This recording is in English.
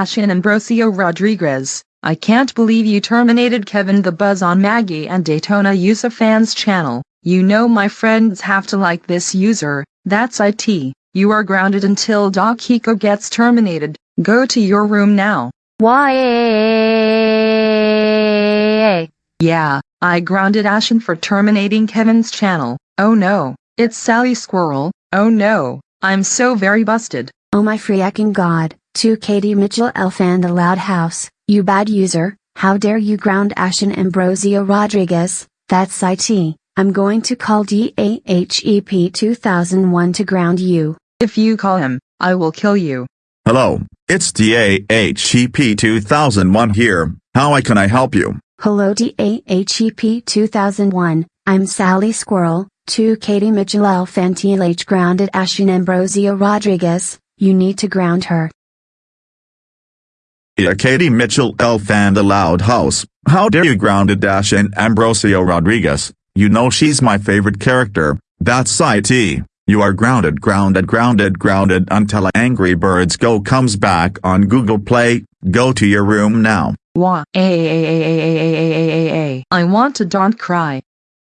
Ashen Ambrosio Rodriguez, I can't believe you terminated Kevin the Buzz on Maggie and Daytona User fans channel. You know my friends have to like this user, that's IT. You are grounded until Doc Hiko gets terminated. Go to your room now. Why? Yeah, I grounded Ashen for terminating Kevin's channel. Oh no, it's Sally Squirrel. Oh no, I'm so very busted. Oh my freaking god, to Katie Mitchell Elf and the Loud House, you bad user, how dare you ground Ashen Ambrosio Rodriguez, that's IT, I'm going to call DAHEP 2001 to ground you. If you call him, I will kill you. Hello, it's DAHEP 2001 here, how I can I help you? Hello DAHEP 2001, I'm Sally Squirrel, to Katie Mitchell Elf and TLH grounded Ashen Ambrosio Rodriguez, you need to ground her. Yeah, Katie Mitchell Elf and the Loud House, how dare you grounded Dash and Ambrosio Rodriguez, you know she's my favorite character, that's IT. You are grounded grounded grounded grounded until Angry Birds Go comes back on Google Play, go to your room now. Wah. I want to don't cry.